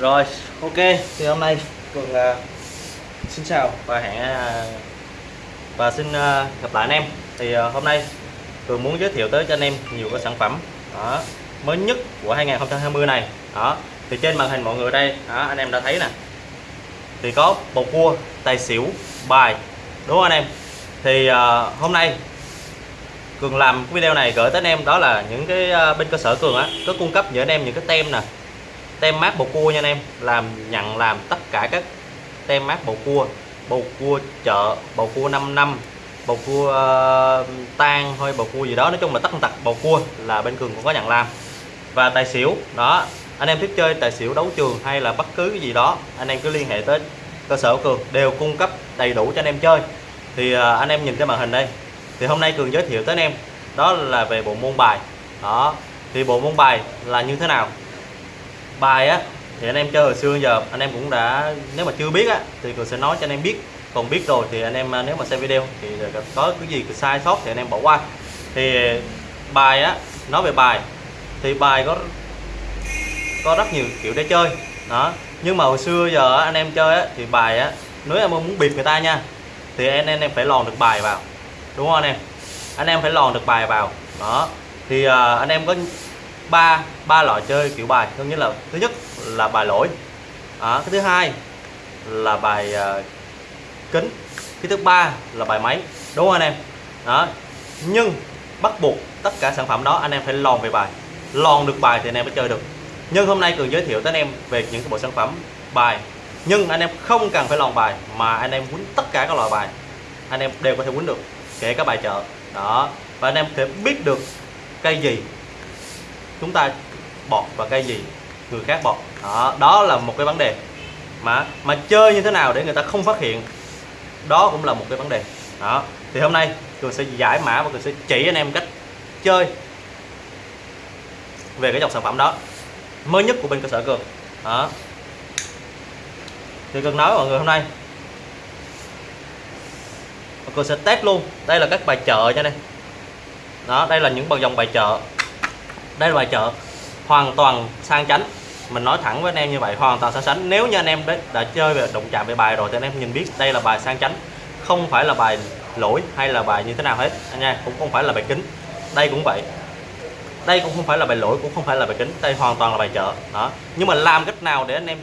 Rồi, ok. Thì hôm nay Cường uh, à, xin chào và hẹn uh, và xin uh, gặp lại anh em. Thì uh, hôm nay Cường muốn giới thiệu tới cho anh em nhiều cái sản phẩm đó, mới nhất của 2020 này. Đó. Thì trên màn hình mọi người đây, đó, anh em đã thấy nè. Thì có bầu cua, tài xỉu, bài. Đúng không anh em? Thì uh, hôm nay Cường làm cái video này gửi tới anh em đó là những cái uh, bên cơ sở Cường á có cung cấp cho anh em những cái tem nè tem mát bầu cua nha anh em. Làm nhận làm tất cả các tem mát bầu cua. Bầu cua chợ bầu cua 5 năm bầu cua ờ, uh, tan thôi bầu cua gì đó. Nói chung là tất tật bầu cua là bên cường cũng có nhận làm. Và tài xỉu đó. Anh em thích chơi tài xỉu đấu trường hay là bất cứ cái gì đó anh em cứ liên hệ tới cơ sở của cường đều cung cấp đầy đủ cho anh em chơi. Thì uh, anh em nhìn cái màn hình đây. Thì hôm nay cường giới thiệu tới anh em đó là về bộ môn bài. Đó. Thì bộ môn bài là như thế nào? Bài á thì anh em chơi hồi xưa giờ anh em cũng đã nếu mà chưa biết á thì cường sẽ nói cho anh em biết. Còn biết rồi thì anh em à, nếu mà xem video thì có cái gì sai sót thì anh em bỏ qua. Thì bài á nói về bài thì bài có có rất nhiều kiểu để chơi đó. Nhưng mà hồi xưa giờ anh em chơi á thì bài á nếu em muốn bịp người ta nha thì anh em, phải lòn được bài vào đúng không anh em? Anh em phải lòn được bài vào đó. Thì uh, anh em có ba ba loại chơi kiểu bài. Thứ nhất là thứ nhất là bài lỗi. À, cái thứ hai là bài uh, kính. Cái thứ ba là bài máy. Đúng không anh em? Đó. Nhưng bắt buộc tất cả sản phẩm đó anh em phải lòn về bài. Lòn được bài thì anh em mới chơi được. Nhưng hôm nay cường giới thiệu tới anh em về những cái bộ sản phẩm bài. Nhưng anh em không cần phải lòn bài mà anh em quýnh tất cả các loại bài. Anh em đều có thể quýnh được kể cả bài chợ. Đó. Và anh em thể biết được cây gì chúng ta bọt và cây gì người khác bọt. Đó, đó là một cái vấn đề mà mà chơi như thế nào để người ta không phát hiện đó cũng là một cái vấn đề. Đó thì hôm nay cường sẽ giải mã và cường sẽ chỉ anh em cách chơi về cái dòng sản phẩm đó mới nhất của bên cơ sở cường. Đó. Thì cường nói mọi người hôm nay cường sẽ test luôn. Đây là các bài chợ cho đây đó đây là những bằng dòng bài chợ đây là bài chợ hoàn toàn sang chánh. Mình nói thẳng với anh em như vậy hoàn toàn sang chánh. Nếu như anh em đã, đã chơi về động chạm về bài rồi thì anh em nhìn biết đây là bài sang chánh. Không phải là bài lỗi hay là bài như thế nào hết anh nha cũng không phải là bài kính. Đây cũng vậy. Đây cũng không phải là bài lỗi cũng không phải là bài kính. Đây hoàn toàn là bài chợ. Đó. Nhưng mà làm cách nào để anh em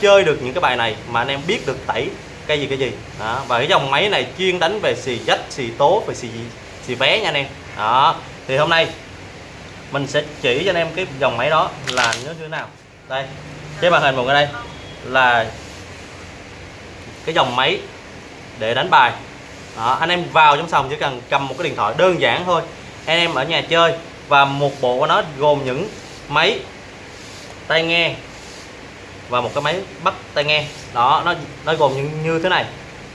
chơi được những cái bài này mà anh em biết được tẩy cái gì cái gì? Đó. và cái dòng máy này chuyên đánh về xì dách xì tố về xì xì vé nha anh em. Đó. Thì hôm nay mình sẽ chỉ cho anh em cái dòng máy đó là như thế nào. Đây cái màn hình một cái đây là cái dòng máy để đánh bài. Đó, anh em vào trong sòng chỉ cần cầm một cái điện thoại đơn giản thôi. Anh em ở nhà chơi và một bộ của nó gồm những máy tai nghe và một cái máy bắt tai nghe. Đó nó nó gồm như, như thế này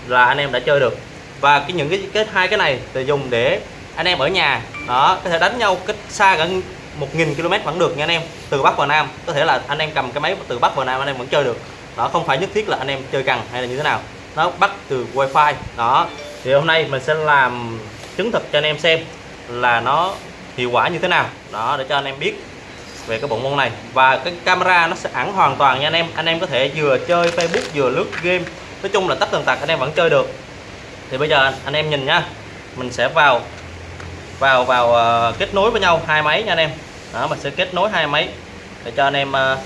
là anh em đã chơi được. Và cái những cái cái hai cái này thì dùng để anh em ở nhà, đó, có thể đánh nhau cách xa gần 1.000 km vẫn được nha anh em, từ Bắc vào Nam. Có thể là anh em cầm cái máy từ Bắc vào Nam, anh em vẫn chơi được. Đó, không phải nhất thiết là anh em chơi cần hay là như thế nào. Nó bắt từ wifi, đó. Thì hôm nay mình sẽ làm chứng thực cho anh em xem là nó hiệu quả như thế nào. Đó, để cho anh em biết về cái bộ môn này. Và cái camera nó sẽ ẩn hoàn toàn nha anh em. Anh em có thể vừa chơi Facebook, vừa lướt game. Nói chung là tất tần tật anh em vẫn chơi được. Thì bây giờ anh em nhìn nha, mình sẽ vào vào vào uh, kết nối với nhau hai máy nha anh em. Đó mình sẽ kết nối hai máy để cho anh em uh,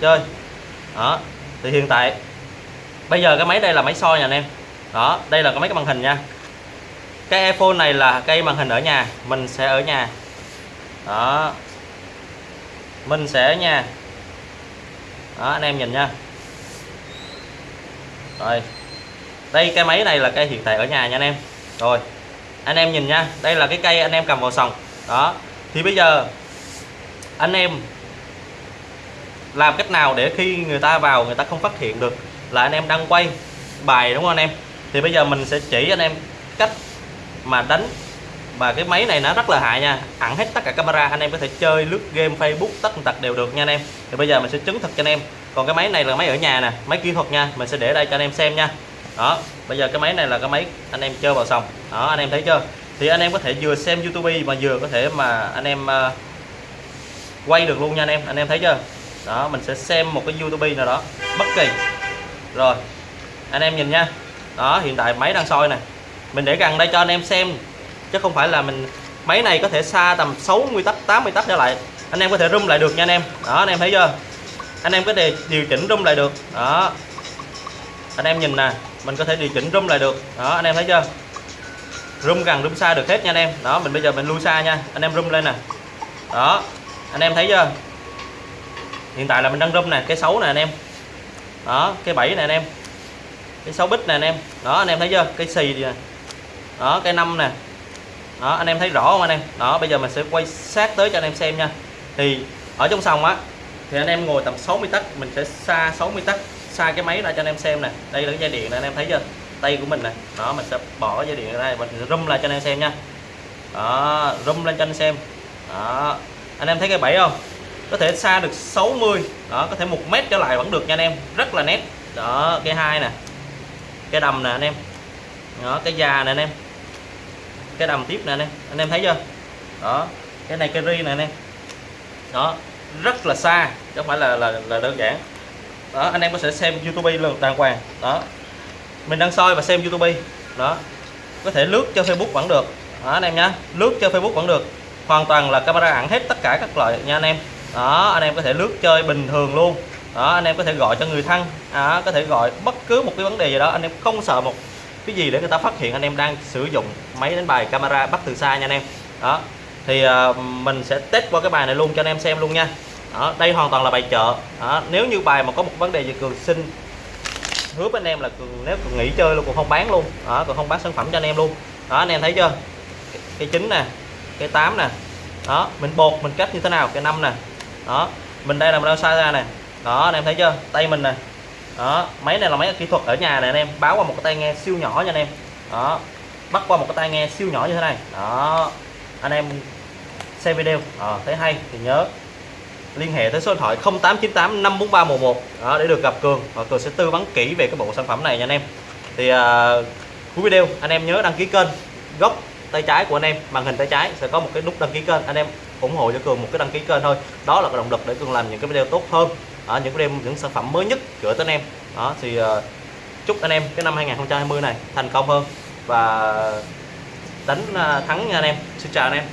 chơi. Đó thì hiện tại bây giờ cái máy đây là máy soi nha anh em. Đó đây là cái máy cái màn hình nha. Cái iPhone này là cây màn hình ở nhà mình sẽ ở nhà. Đó mình sẽ ở nhà. Đó anh em nhìn nha. Rồi đây cái máy này là cây hiện tại ở nhà nha anh em. Rồi anh em nhìn nha, đây là cái cây anh em cầm vào sòng. Đó, thì bây giờ anh em làm cách nào để khi người ta vào người ta không phát hiện được là anh em đang quay bài, đúng không anh em? Thì bây giờ mình sẽ chỉ anh em cách mà đánh. Và cái máy này nó rất là hại nha ẩn hết tất cả camera, anh em có thể chơi lướt game, Facebook, tất tật đều được nha anh em. Thì bây giờ mình sẽ chứng thực cho anh em. Còn cái máy này là máy ở nhà nè, máy kỹ thuật nha, mình sẽ để đây cho anh em xem nha đó bây giờ cái máy này là cái máy anh em chơi vào xong đó anh em thấy chưa? Thì anh em có thể vừa xem YouTube mà vừa có thể mà anh em uh, quay được luôn nha anh em. Anh em thấy chưa? Đó mình sẽ xem một cái youtube nào đó bất kỳ. Rồi anh em nhìn nha. Đó hiện tại máy đang soi nè. Mình để gần đây cho anh em xem chứ không phải là mình máy này có thể xa tầm 60 tấc 80 tấc trở lại. Anh em có thể rung lại được nha anh em. Đó anh em thấy chưa? Anh em có thể điều chỉnh rung lại được. Đó. Anh em nhìn nè mình có thể điều chỉnh rung lại được. Đó, anh em thấy chưa? Rung gần rung xa được hết nha anh em. Đó, mình bây giờ mình lui xa nha. Anh em rung lên nè. Đó, anh em thấy chưa? Hiện tại là mình đang rung nè, cái xấu nè anh em. Đó, cái bảy nè anh em. Cái sáu bít nè anh em. Đó, anh em thấy chưa? Cái xì nè. Đó, cái năm nè. Đó, anh em thấy rõ không anh em? Đó, bây giờ mình sẽ quay sát tới cho anh em xem nha. Thì ở trong sòng á, thì anh em ngồi tầm 60 tấc, mình sẽ xa 60 tấc xa cái máy ra cho anh em xem nè. Đây là cái dây điện nè anh em thấy chưa? Tay của mình nè. Đó mình sẽ bỏ cái dây điện ra đây mình rung lại cho anh em xem nha. Đó rung lên cho anh em xem. Đó. Anh em thấy cái bẫy không? Có thể xa được 60 đó có thể một mét trở lại vẫn được nha anh em. Rất là nét. Đó cái hai nè. Cái đầm nè anh em. Đó cái già nè anh em. Cái đầm tiếp nè anh em. Anh em thấy chưa? Đó cái này cái ri nè anh em. Đó rất là xa chứ không phải là là, là đơn giản đó anh em có thể xem youtube lần đàng hoàng đó. Mình đang soi và xem youtube. Đó. Có thể lướt cho facebook vẫn được. Đó anh em nhá. Lướt cho facebook vẫn được. Hoàn toàn là camera ẩn hết tất cả các loại nha anh em. Đó anh em có thể lướt chơi bình thường luôn. Đó anh em có thể gọi cho người thân. À, có thể gọi bất cứ một cái vấn đề gì đó. Anh em không sợ một cái gì để người ta phát hiện anh em đang sử dụng máy đánh bài camera bắt từ xa nha anh em. Đó. Thì uh, mình sẽ test qua cái bài này luôn cho anh em xem luôn nha đó, đây hoàn toàn là bài chợ. Đó, nếu như bài mà có một vấn đề gì cường xin hứa với anh em là cường nếu cường nghỉ chơi luôn cũng không bán luôn. Đó cường không bán sản phẩm cho anh em luôn. Đó anh em thấy chưa? Cái chín nè cái 8 nè. Đó mình bột mình cách như thế nào? Cái năm nè. Đó mình đây là mình đang sai ra nè. Đó anh em thấy chưa? Tay mình nè. Đó máy này là máy kỹ thuật ở nhà này anh em. Báo qua một cái tai nghe siêu nhỏ nha anh em. Đó bắt qua một cái tai nghe siêu nhỏ như thế này. Đó anh em xem video. À, thấy hay thì nhớ liên hệ tới số điện thoại 0898 54311 đó, để được gặp Cường. Và Cường sẽ tư vấn kỹ về cái bộ sản phẩm này nha anh em. Thì uh, cuối video anh em nhớ đăng ký kênh. Góc tay trái của anh em màn hình tay trái sẽ có một cái nút đăng ký kênh. Anh em ủng hộ cho cường một cái đăng ký kênh thôi. Đó là cái động lực để cường làm những cái video tốt hơn. Ở những video những sản phẩm mới nhất gửi tới anh em. Đó thì uh, chúc anh em cái năm 2020 này thành công hơn. Và đánh uh, thắng nha anh em. Xin chào anh em.